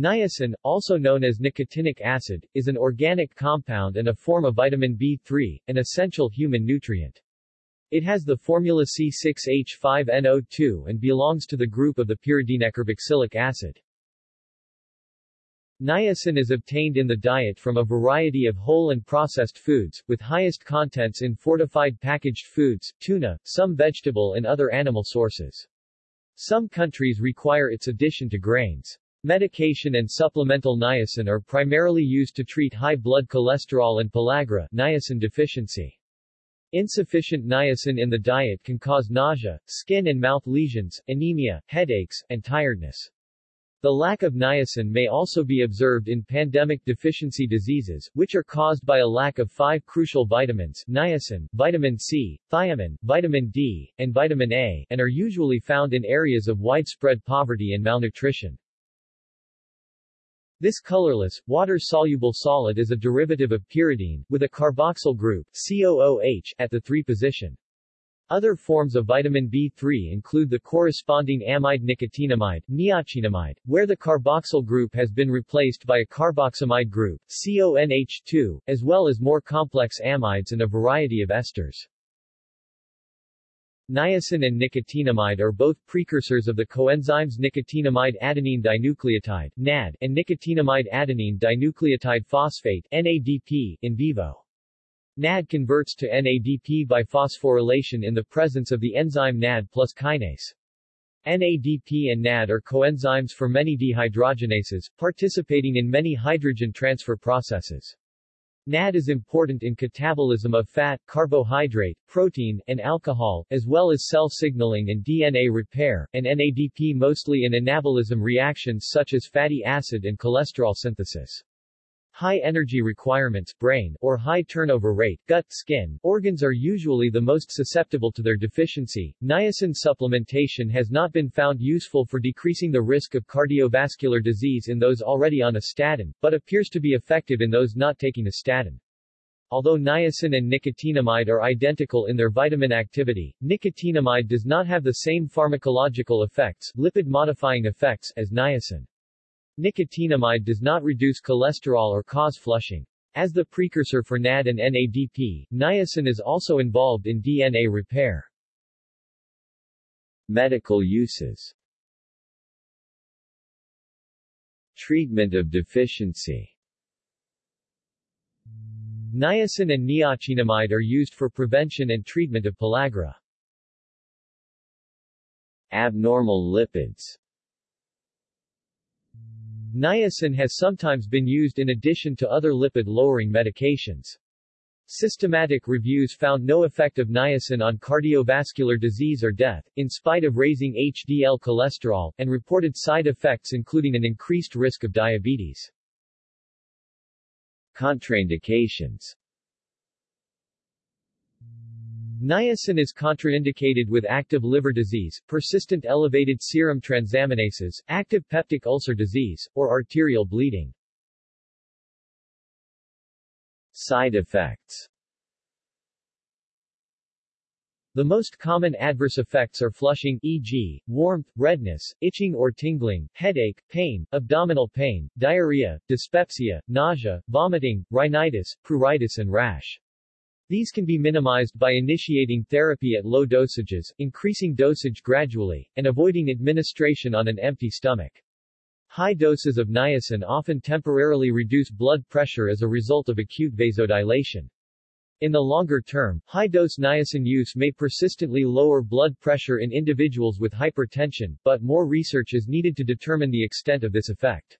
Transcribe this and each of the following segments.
Niacin, also known as nicotinic acid, is an organic compound and a form of vitamin B3, an essential human nutrient. It has the formula C6H5NO2 and belongs to the group of the pyridinecarboxylic acid. Niacin is obtained in the diet from a variety of whole and processed foods, with highest contents in fortified packaged foods, tuna, some vegetable and other animal sources. Some countries require its addition to grains. Medication and supplemental niacin are primarily used to treat high blood cholesterol and pellagra niacin deficiency. Insufficient niacin in the diet can cause nausea, skin and mouth lesions, anemia, headaches, and tiredness. The lack of niacin may also be observed in pandemic deficiency diseases, which are caused by a lack of five crucial vitamins niacin, vitamin C, thiamine, vitamin D, and vitamin A, and are usually found in areas of widespread poverty and malnutrition. This colorless, water-soluble solid is a derivative of pyridine, with a carboxyl group COOH, at the 3 position. Other forms of vitamin B3 include the corresponding amide nicotinamide, niacinamide, where the carboxyl group has been replaced by a carboxamide group, CONH2, as well as more complex amides and a variety of esters. Niacin and nicotinamide are both precursors of the coenzymes nicotinamide adenine dinucleotide NAD and nicotinamide adenine dinucleotide phosphate NADP in vivo. NAD converts to NADP by phosphorylation in the presence of the enzyme NAD plus kinase. NADP and NAD are coenzymes for many dehydrogenases, participating in many hydrogen transfer processes. NAD is important in catabolism of fat, carbohydrate, protein, and alcohol, as well as cell signaling and DNA repair, and NADP mostly in anabolism reactions such as fatty acid and cholesterol synthesis. High energy requirements brain or high turnover rate gut, skin, organs are usually the most susceptible to their deficiency. Niacin supplementation has not been found useful for decreasing the risk of cardiovascular disease in those already on a statin, but appears to be effective in those not taking a statin. Although niacin and nicotinamide are identical in their vitamin activity, nicotinamide does not have the same pharmacological effects, lipid-modifying effects, as niacin. Nicotinamide does not reduce cholesterol or cause flushing. As the precursor for NAD and NADP, niacin is also involved in DNA repair. Medical uses Treatment of deficiency Niacin and niacinamide are used for prevention and treatment of pellagra. Abnormal lipids Niacin has sometimes been used in addition to other lipid-lowering medications. Systematic reviews found no effect of niacin on cardiovascular disease or death, in spite of raising HDL cholesterol, and reported side effects including an increased risk of diabetes. Contraindications Niacin is contraindicated with active liver disease, persistent elevated serum transaminases, active peptic ulcer disease, or arterial bleeding. Side effects The most common adverse effects are flushing e.g., warmth, redness, itching or tingling, headache, pain, abdominal pain, diarrhea, dyspepsia, nausea, vomiting, rhinitis, pruritus and rash. These can be minimized by initiating therapy at low dosages, increasing dosage gradually, and avoiding administration on an empty stomach. High doses of niacin often temporarily reduce blood pressure as a result of acute vasodilation. In the longer term, high-dose niacin use may persistently lower blood pressure in individuals with hypertension, but more research is needed to determine the extent of this effect.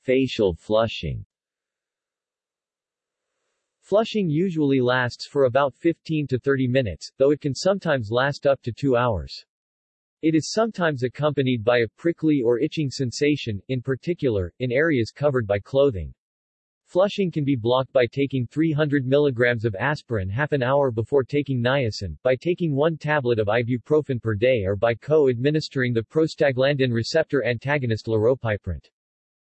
Facial flushing Flushing usually lasts for about 15 to 30 minutes, though it can sometimes last up to 2 hours. It is sometimes accompanied by a prickly or itching sensation, in particular, in areas covered by clothing. Flushing can be blocked by taking 300 mg of aspirin half an hour before taking niacin, by taking one tablet of ibuprofen per day or by co-administering the prostaglandin receptor antagonist laropiprant.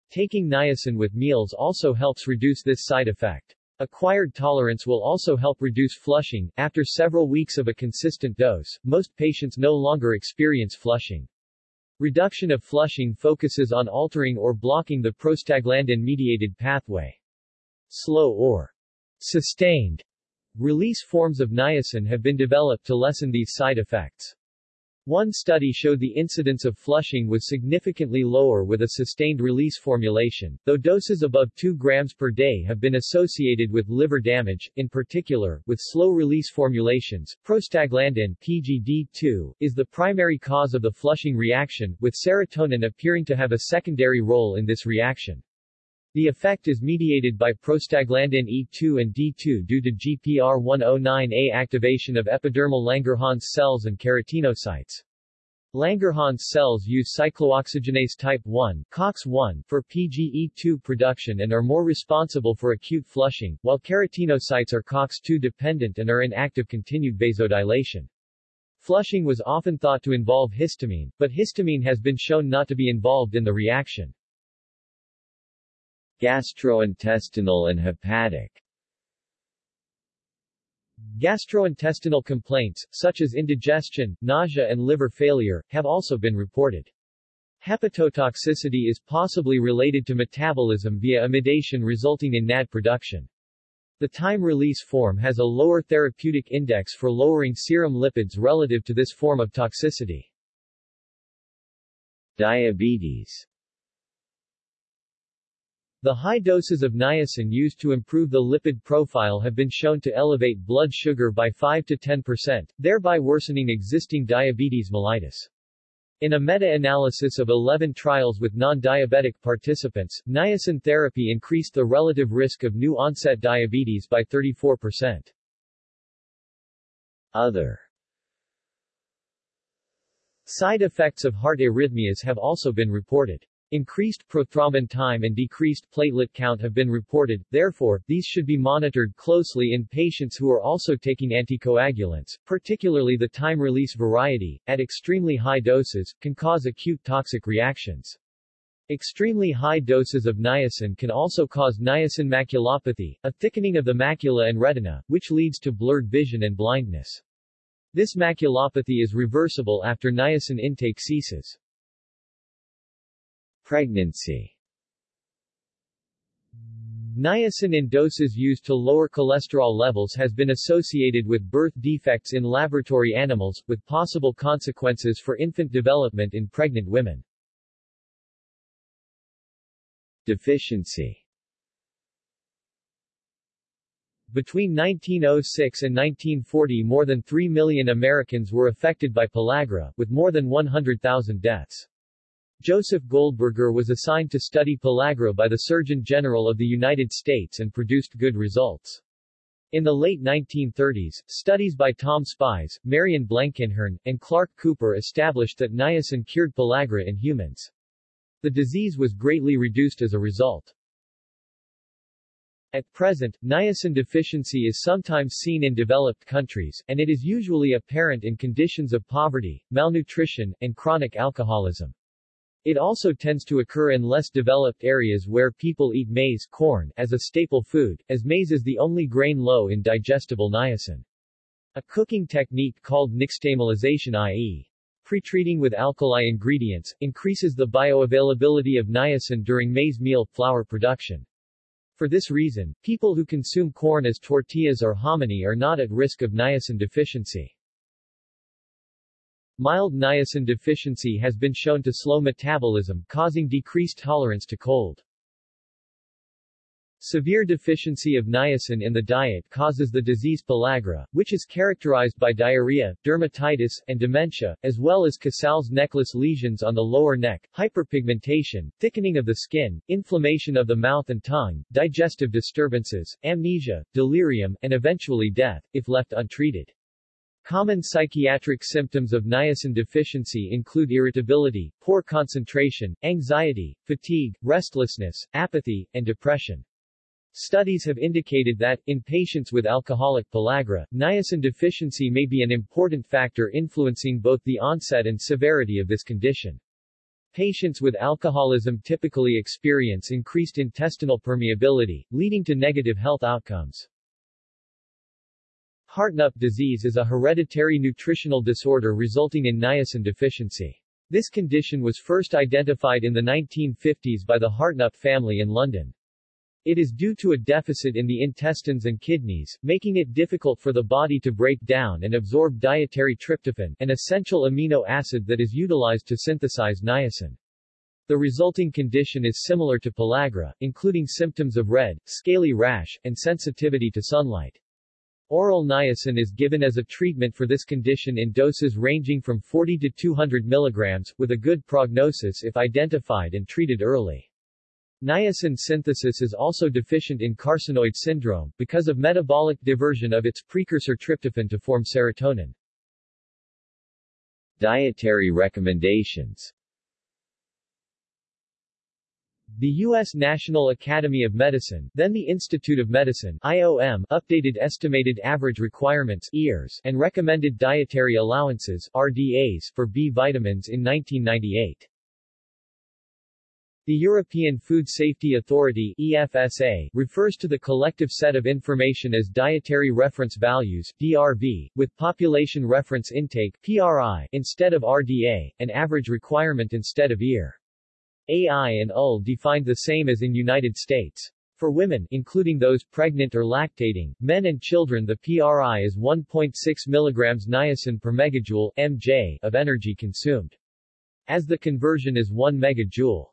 Taking niacin with meals also helps reduce this side effect. Acquired tolerance will also help reduce flushing. After several weeks of a consistent dose, most patients no longer experience flushing. Reduction of flushing focuses on altering or blocking the prostaglandin-mediated pathway. Slow or sustained release forms of niacin have been developed to lessen these side effects. One study showed the incidence of flushing was significantly lower with a sustained release formulation, though doses above 2 grams per day have been associated with liver damage, in particular, with slow-release formulations. Prostaglandin PGD2, is the primary cause of the flushing reaction, with serotonin appearing to have a secondary role in this reaction. The effect is mediated by prostaglandin E2 and D2 due to GPR109A activation of epidermal Langerhans cells and keratinocytes. Langerhans cells use cyclooxygenase type 1 COX-1 for PGE2 production and are more responsible for acute flushing, while keratinocytes are COX-2 dependent and are in active continued vasodilation. Flushing was often thought to involve histamine, but histamine has been shown not to be involved in the reaction. Gastrointestinal and hepatic Gastrointestinal complaints, such as indigestion, nausea and liver failure, have also been reported. Hepatotoxicity is possibly related to metabolism via amidation resulting in NAD production. The time-release form has a lower therapeutic index for lowering serum lipids relative to this form of toxicity. Diabetes the high doses of niacin used to improve the lipid profile have been shown to elevate blood sugar by 5 to 10%, thereby worsening existing diabetes mellitus. In a meta-analysis of 11 trials with non-diabetic participants, niacin therapy increased the relative risk of new-onset diabetes by 34%. Other Side effects of heart arrhythmias have also been reported. Increased prothrombin time and decreased platelet count have been reported, therefore, these should be monitored closely in patients who are also taking anticoagulants, particularly the time-release variety, at extremely high doses, can cause acute toxic reactions. Extremely high doses of niacin can also cause niacin maculopathy, a thickening of the macula and retina, which leads to blurred vision and blindness. This maculopathy is reversible after niacin intake ceases. Pregnancy Niacin in doses used to lower cholesterol levels has been associated with birth defects in laboratory animals, with possible consequences for infant development in pregnant women. Deficiency Between 1906 and 1940 more than 3 million Americans were affected by pellagra, with more than 100,000 deaths. Joseph Goldberger was assigned to study pellagra by the Surgeon General of the United States and produced good results. In the late 1930s, studies by Tom Spies, Marion Blankenhorn, and Clark Cooper established that niacin cured pellagra in humans. The disease was greatly reduced as a result. At present, niacin deficiency is sometimes seen in developed countries, and it is usually apparent in conditions of poverty, malnutrition, and chronic alcoholism. It also tends to occur in less developed areas where people eat maize corn as a staple food, as maize is the only grain low in digestible niacin. A cooking technique called nixtamalization i.e. Pretreating with alkali ingredients, increases the bioavailability of niacin during maize meal flour production. For this reason, people who consume corn as tortillas or hominy are not at risk of niacin deficiency. Mild niacin deficiency has been shown to slow metabolism, causing decreased tolerance to cold. Severe deficiency of niacin in the diet causes the disease pellagra, which is characterized by diarrhea, dermatitis, and dementia, as well as Casal's necklace lesions on the lower neck, hyperpigmentation, thickening of the skin, inflammation of the mouth and tongue, digestive disturbances, amnesia, delirium, and eventually death, if left untreated. Common psychiatric symptoms of niacin deficiency include irritability, poor concentration, anxiety, fatigue, restlessness, apathy, and depression. Studies have indicated that, in patients with alcoholic pellagra, niacin deficiency may be an important factor influencing both the onset and severity of this condition. Patients with alcoholism typically experience increased intestinal permeability, leading to negative health outcomes. Hartnup disease is a hereditary nutritional disorder resulting in niacin deficiency. This condition was first identified in the 1950s by the Hartnup family in London. It is due to a deficit in the intestines and kidneys, making it difficult for the body to break down and absorb dietary tryptophan, an essential amino acid that is utilized to synthesize niacin. The resulting condition is similar to pellagra, including symptoms of red, scaly rash, and sensitivity to sunlight. Oral niacin is given as a treatment for this condition in doses ranging from 40 to 200 mg, with a good prognosis if identified and treated early. Niacin synthesis is also deficient in carcinoid syndrome, because of metabolic diversion of its precursor tryptophan to form serotonin. Dietary recommendations The U.S. National Academy of Medicine, then the Institute of Medicine IOM, updated estimated average requirements EARs, and recommended dietary allowances RDAs, for B vitamins in 1998. The European Food Safety Authority EFSA, refers to the collective set of information as Dietary Reference Values DRV, with Population Reference Intake PRI, instead of RDA, and Average Requirement instead of EAR. AI and UL defined the same as in United States. For women, including those pregnant or lactating, men and children the PRI is 1.6 mg niacin per megajoule mj of energy consumed. As the conversion is 1 megajoule.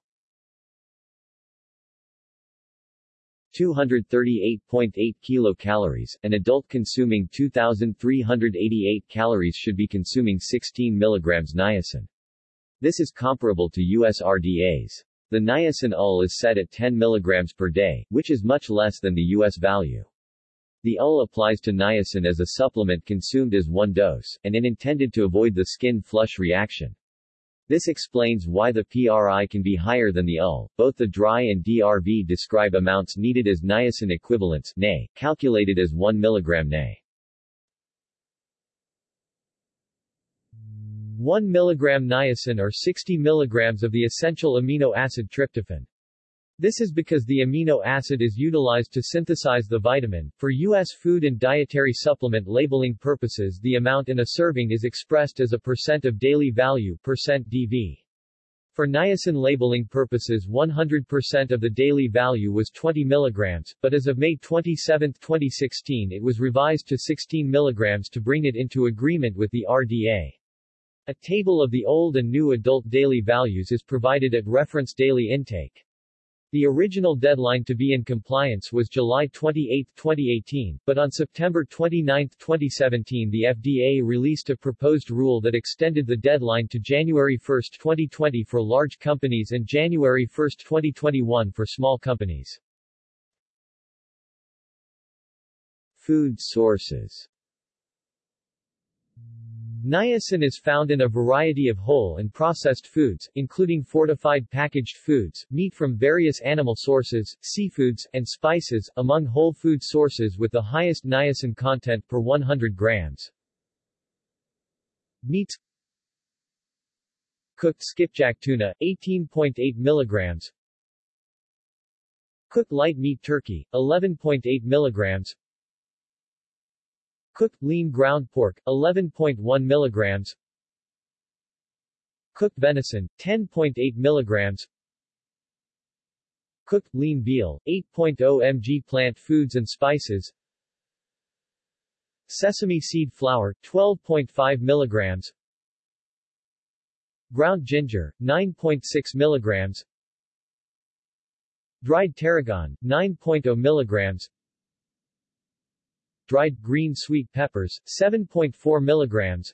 238.8 kilocalories, an adult consuming 2,388 calories should be consuming 16 milligrams niacin. This is comparable to US RDAs. The niacin UL is set at 10 milligrams per day, which is much less than the US value. The UL applies to niacin as a supplement consumed as one dose, and in intended to avoid the skin flush reaction. This explains why the PRI can be higher than the UL. Both the dry and DRV describe amounts needed as niacin equivalents NA, calculated as 1 mg NA. 1 mg niacin or 60 mg of the essential amino acid tryptophan. This is because the amino acid is utilized to synthesize the vitamin. For U.S. food and dietary supplement labeling purposes the amount in a serving is expressed as a percent of daily value percent DV. For niacin labeling purposes 100% of the daily value was 20 mg, but as of May 27, 2016 it was revised to 16 mg to bring it into agreement with the RDA. A table of the old and new adult daily values is provided at reference daily intake. The original deadline to be in compliance was July 28, 2018, but on September 29, 2017 the FDA released a proposed rule that extended the deadline to January 1, 2020 for large companies and January 1, 2021 for small companies. Food sources Niacin is found in a variety of whole and processed foods, including fortified packaged foods, meat from various animal sources, seafoods, and spices, among whole food sources with the highest niacin content per 100 grams. Meats Cooked skipjack tuna, 18.8 milligrams Cooked light meat turkey, 11.8 milligrams Cooked lean ground pork, 11.1 mg. Cooked venison, 10.8 mg. Cooked lean veal, 8.0 mg. Plant foods and spices. Sesame seed flour, 12.5 mg. Ground ginger, 9.6 mg. Dried tarragon, 9.0 mg dried green sweet peppers, 7.4 mg.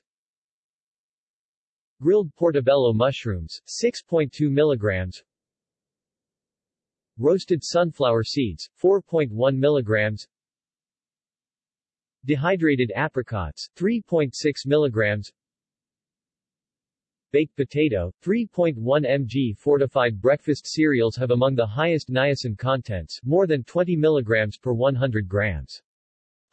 Grilled portobello mushrooms, 6.2 mg. Roasted sunflower seeds, 4.1 mg. Dehydrated apricots, 3.6 mg. Baked potato, 3.1 mg. Fortified breakfast cereals have among the highest niacin contents, more than 20 mg per 100 grams.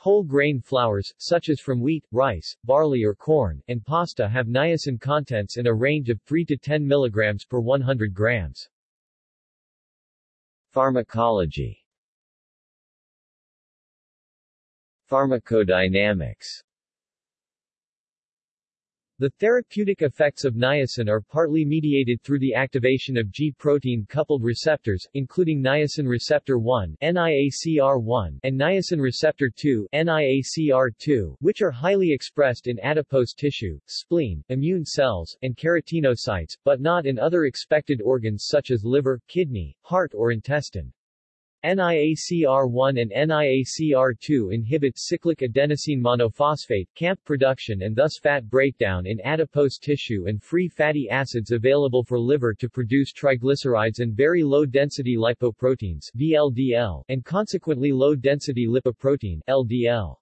Whole grain flours, such as from wheat, rice, barley or corn, and pasta have niacin contents in a range of 3 to 10 mg per 100 grams. Pharmacology Pharmacodynamics The therapeutic effects of niacin are partly mediated through the activation of G-protein-coupled receptors, including niacin receptor 1 NIACR1 and niacin receptor 2 NIACR2, which are highly expressed in adipose tissue, spleen, immune cells, and keratinocytes, but not in other expected organs such as liver, kidney, heart or intestine. NIACR1 and NIACR2 inhibit cyclic adenosine monophosphate CAMP production and thus fat breakdown in adipose tissue and free fatty acids available for liver to produce triglycerides and very low-density lipoproteins VLDL, and consequently low-density lipoprotein LDL.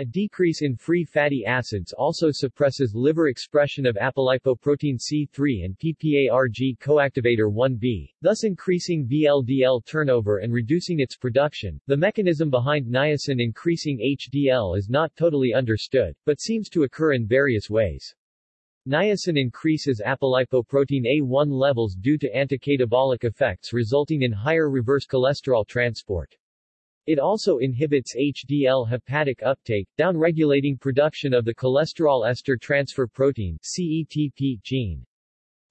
A decrease in free fatty acids also suppresses liver expression of apolipoprotein C3 and PPARG coactivator 1b, thus increasing VLDL turnover and reducing its production. The mechanism behind niacin increasing HDL is not totally understood, but seems to occur in various ways. Niacin increases apolipoprotein A1 levels due to anticatabolic effects resulting in higher reverse cholesterol transport. It also inhibits HDL hepatic uptake, downregulating production of the cholesterol ester transfer protein CETP gene.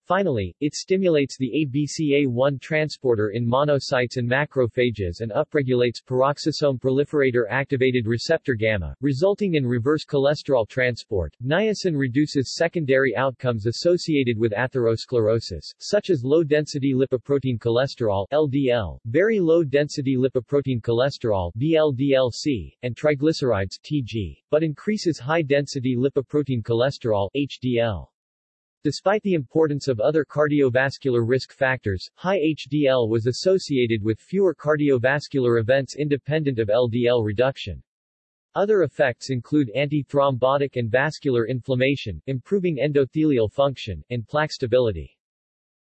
Finally, it stimulates the ABCA1 transporter in monocytes and macrophages and upregulates peroxisome proliferator activated receptor gamma, resulting in reverse cholesterol transport. Niacin reduces secondary outcomes associated with atherosclerosis, such as low-density lipoprotein cholesterol LDL, very low-density lipoprotein cholesterol VLDLC, and triglycerides TG, but increases high-density lipoprotein cholesterol HDL. Despite the importance of other cardiovascular risk factors, high HDL was associated with fewer cardiovascular events independent of LDL reduction. Other effects include antithrombotic and vascular inflammation, improving endothelial function, and plaque stability.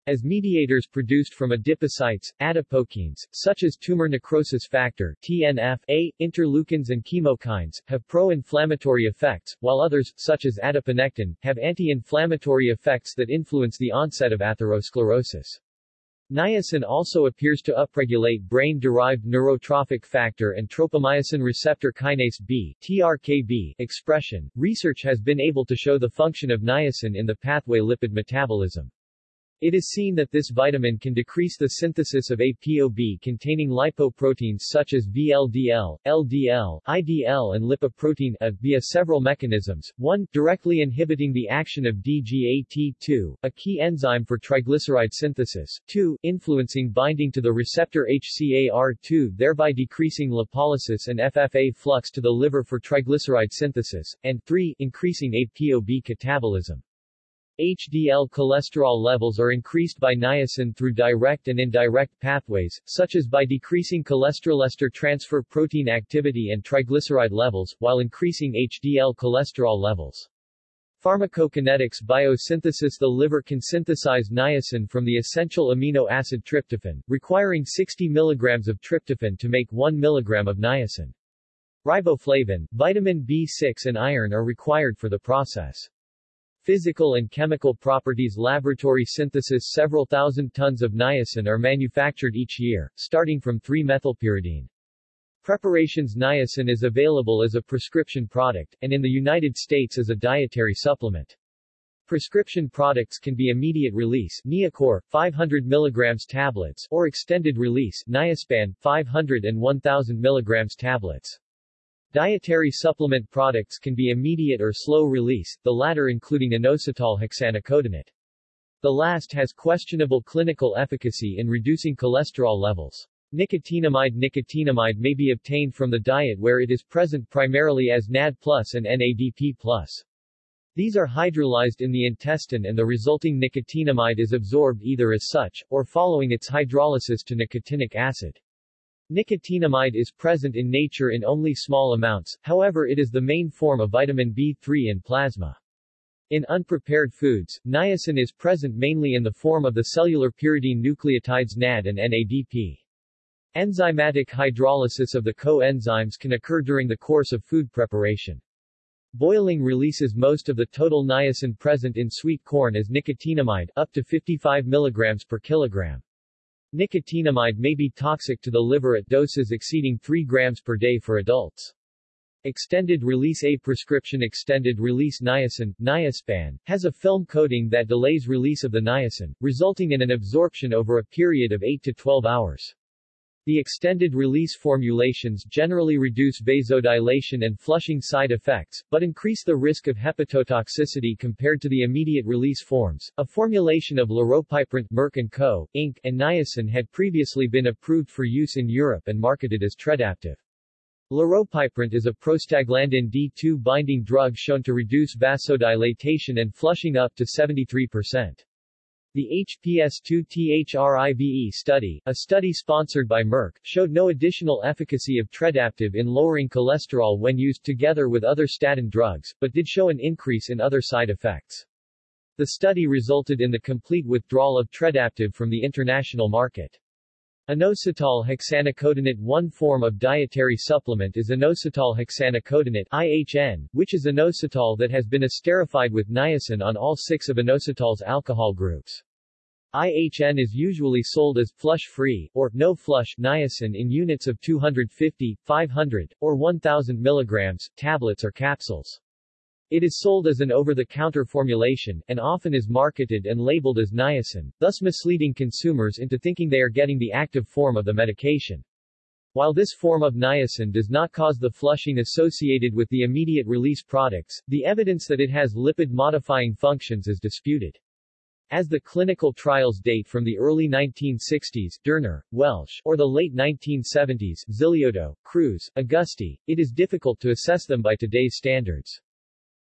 As mediators produced from adipocytes, adipokines, such as tumor necrosis factor TNF-A, interleukins and chemokines, have pro-inflammatory effects, while others, such as adiponectin, have anti-inflammatory effects that influence the onset of atherosclerosis. Niacin also appears to upregulate brain-derived neurotrophic factor and tropomyosin receptor kinase B TRKB expression. Research has been able to show the function of niacin in the pathway lipid metabolism. It is seen that this vitamin can decrease the synthesis of ApoB-containing lipoproteins such as VLDL, LDL, IDL and lipoprotein A via several mechanisms, 1. directly inhibiting the action of DGAT2, a key enzyme for triglyceride synthesis, 2. influencing binding to the receptor HCAR2 thereby decreasing lipolysis and FFA flux to the liver for triglyceride synthesis, and 3. increasing ApoB catabolism. HDL cholesterol levels are increased by niacin through direct and indirect pathways, such as by decreasing cholesterol ester transfer protein activity and triglyceride levels, while increasing HDL cholesterol levels. Pharmacokinetics biosynthesis The liver can synthesize niacin from the essential amino acid tryptophan, requiring 60 mg of tryptophan to make 1 mg of niacin. Riboflavin, vitamin B6 and iron are required for the process. Physical and chemical properties Laboratory synthesis Several thousand tons of niacin are manufactured each year, starting from 3-methylpyridine. Preparations Niacin is available as a prescription product, and in the United States as a dietary supplement. Prescription products can be immediate release Niacor, 500 mg tablets, or extended release Niaspan, 500 and 1000 mg tablets. Dietary supplement products can be immediate or slow release, the latter including inositol hexanicotinate. The last has questionable clinical efficacy in reducing cholesterol levels. Nicotinamide Nicotinamide may be obtained from the diet where it is present primarily as NAD plus and NADP plus. These are hydrolyzed in the intestine and the resulting nicotinamide is absorbed either as such, or following its hydrolysis to nicotinic acid. Nicotinamide is present in nature in only small amounts, however it is the main form of vitamin B3 in plasma. In unprepared foods, niacin is present mainly in the form of the cellular pyridine nucleotides NAD and NADP. Enzymatic hydrolysis of the coenzymes can occur during the course of food preparation. Boiling releases most of the total niacin present in sweet corn as nicotinamide, up to 55 mg per kilogram. Nicotinamide may be toxic to the liver at doses exceeding 3 grams per day for adults. Extended release A prescription extended release niacin, niaspan, has a film coating that delays release of the niacin, resulting in an absorption over a period of 8 to 12 hours. The extended release formulations generally reduce vasodilation and flushing side effects, but increase the risk of hepatotoxicity compared to the immediate release forms. A formulation of laropiprant Merck & Co., Inc. and niacin had previously been approved for use in Europe and marketed as Tredaptive. Laropiprant is a prostaglandin D2 binding drug shown to reduce vasodilatation and flushing up to 73%. The HPS2-THRIVE study, a study sponsored by Merck, showed no additional efficacy of Tredaptive in lowering cholesterol when used together with other statin drugs, but did show an increase in other side effects. The study resulted in the complete withdrawal of Tredaptive from the international market. Inositol hexanicotinate One form of dietary supplement is inositol hexanicotinate IHN, which is inositol that has been esterified with niacin on all six of inositol's alcohol groups. IHN is usually sold as flush-free, or no-flush niacin in units of 250, 500, or 1000 mg, tablets or capsules. It is sold as an over-the-counter formulation, and often is marketed and labeled as niacin, thus misleading consumers into thinking they are getting the active form of the medication. While this form of niacin does not cause the flushing associated with the immediate release products, the evidence that it has lipid-modifying functions is disputed. As the clinical trials date from the early 1960s Derner, Welsh, or the late 1970s Ziliotto, Cruz, Augusti, it is difficult to assess them by today's standards.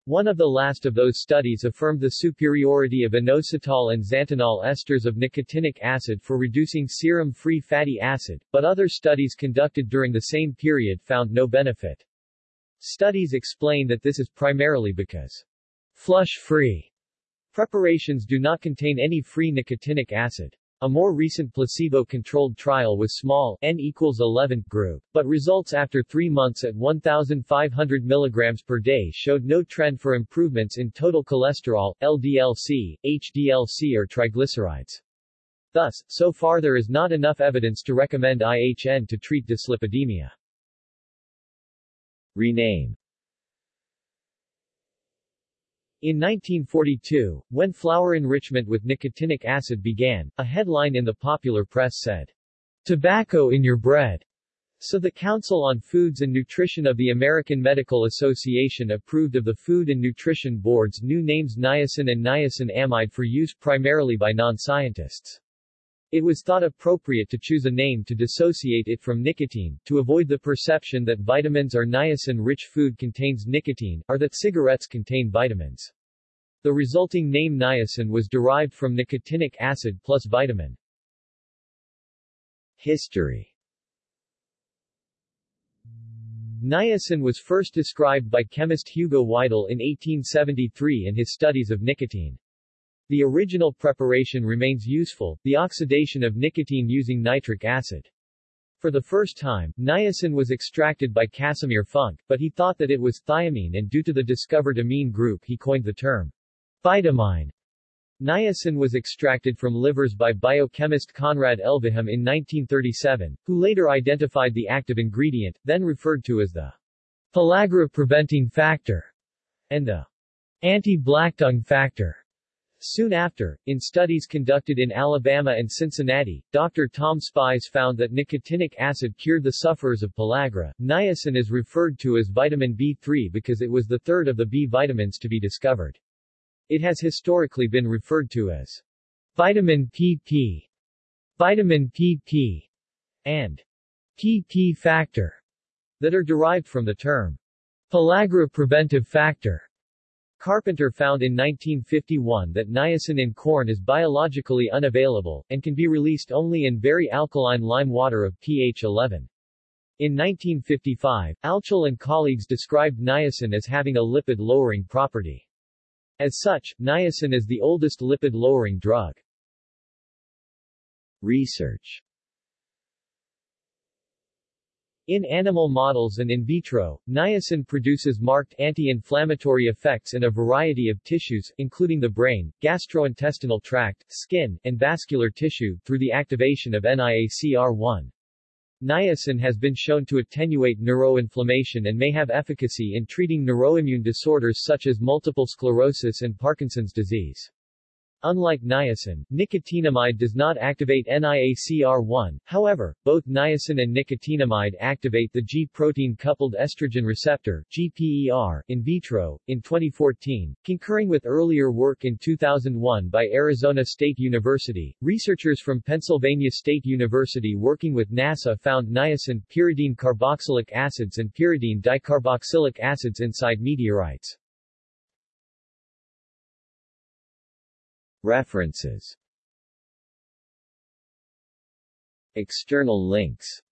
One of the last of those studies affirmed the superiority of inositol and xanthanol esters of nicotinic acid for reducing serum-free fatty acid, but other studies conducted during the same period found no benefit. Studies explain that this is primarily because flush-free preparations do not contain any free nicotinic acid. A more recent placebo-controlled trial with small N equals 11 group, but results after three months at 1,500 mg per day showed no trend for improvements in total cholesterol, LDL-C, HDL-C or triglycerides. Thus, so far there is not enough evidence to recommend IHN to treat dyslipidemia. Rename in 1942, when flour enrichment with nicotinic acid began, a headline in the popular press said, Tobacco in your bread. So the Council on Foods and Nutrition of the American Medical Association approved of the Food and Nutrition Board's new names niacin and niacin amide for use primarily by non-scientists. It was thought appropriate to choose a name to dissociate it from nicotine, to avoid the perception that vitamins or niacin-rich food contains nicotine, or that cigarettes contain vitamins. The resulting name niacin was derived from nicotinic acid plus vitamin. History Niacin was first described by chemist Hugo Weidel in 1873 in his studies of nicotine. The original preparation remains useful, the oxidation of nicotine using nitric acid. For the first time, niacin was extracted by Casimir Funk, but he thought that it was thiamine and due to the discovered amine group he coined the term vitamine. Niacin was extracted from livers by biochemist Conrad Elvehjem in 1937, who later identified the active ingredient, then referred to as the pellagra preventing factor, and the anti-blacktongue factor. Soon after, in studies conducted in Alabama and Cincinnati, Dr. Tom Spies found that nicotinic acid cured the sufferers of pellagra. Niacin is referred to as vitamin B3 because it was the third of the B vitamins to be discovered. It has historically been referred to as vitamin PP, vitamin PP, and PP factor that are derived from the term pellagra preventive factor. Carpenter found in 1951 that niacin in corn is biologically unavailable, and can be released only in very alkaline lime water of pH 11. In 1955, Altschul and colleagues described niacin as having a lipid-lowering property. As such, niacin is the oldest lipid-lowering drug. Research in animal models and in vitro, niacin produces marked anti-inflammatory effects in a variety of tissues, including the brain, gastrointestinal tract, skin, and vascular tissue, through the activation of NIACR1. Niacin has been shown to attenuate neuroinflammation and may have efficacy in treating neuroimmune disorders such as multiple sclerosis and Parkinson's disease. Unlike niacin, nicotinamide does not activate NIACR1, however, both niacin and nicotinamide activate the G-protein coupled estrogen receptor GPER, in vitro. In 2014, concurring with earlier work in 2001 by Arizona State University, researchers from Pennsylvania State University working with NASA found niacin, pyridine carboxylic acids and pyridine dicarboxylic acids inside meteorites. References. External links.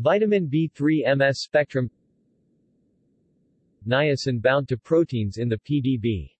Vitamin B3 MS spectrum. Niacin bound to proteins in the PDB